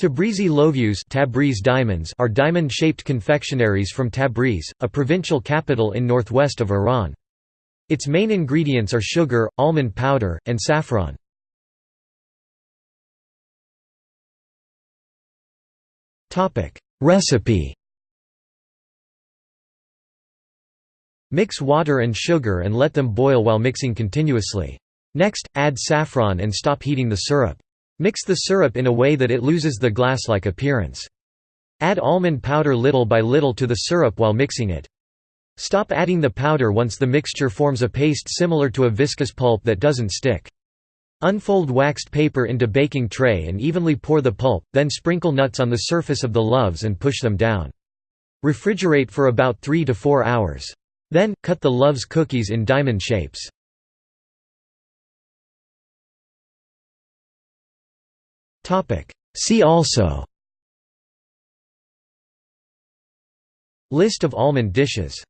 Tabrizi lovuez Tabriz diamonds are diamond-shaped confectionaries from Tabriz, a provincial capital in northwest of Iran. Its main ingredients are sugar, almond powder, and saffron. Recipe Mix water and sugar and let them boil while mixing continuously. Next, add saffron and stop heating the syrup. Mix the syrup in a way that it loses the glass-like appearance. Add almond powder little by little to the syrup while mixing it. Stop adding the powder once the mixture forms a paste similar to a viscous pulp that doesn't stick. Unfold waxed paper into baking tray and evenly pour the pulp, then sprinkle nuts on the surface of the loaves and push them down. Refrigerate for about 3 to 4 hours. Then, cut the loaves cookies in diamond shapes. See also. List of almond dishes